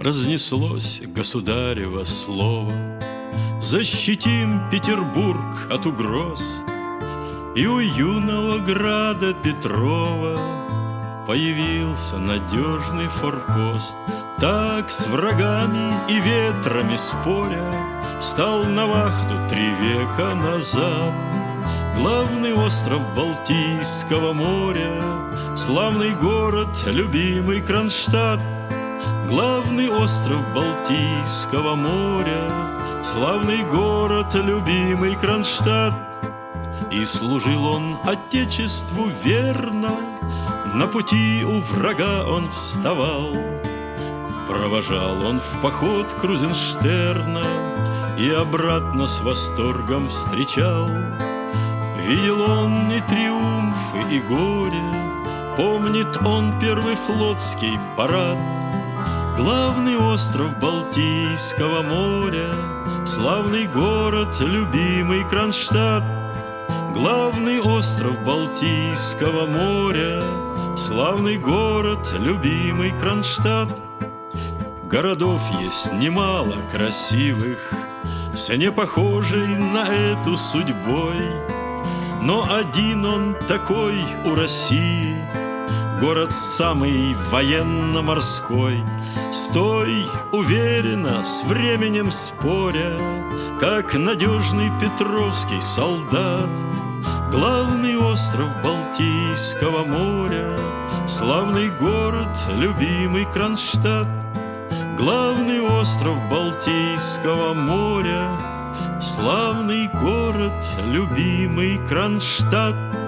Разнеслось государево слово. Защитим Петербург от угроз И у юного града Петрова Появился надежный форпост. Так с врагами и ветрами споря Стал на вахту три века назад. Главный остров Балтийского моря Славный город, любимый Кронштадт Главный остров Балтийского моря Славный город, любимый Кронштадт. И служил он Отечеству верно На пути у врага он вставал. Провожал он в поход Крузенштерна И обратно с восторгом встречал. Видел он и триумфы, и горе Помнит он первый флотский парад Главный остров Балтийского моря Славный город, любимый Кронштадт. Главный остров Балтийского моря Славный город, любимый Кронштадт. Городов есть немало красивых С не похожей на эту судьбой. Но один он такой у России Город самый военно-морской Стой уверенно, с временем споря Как надежный петровский солдат. Главный остров Балтийского моря Славный город, любимый Кронштадт. Главный остров Балтийского моря Славный город, любимый Кронштадт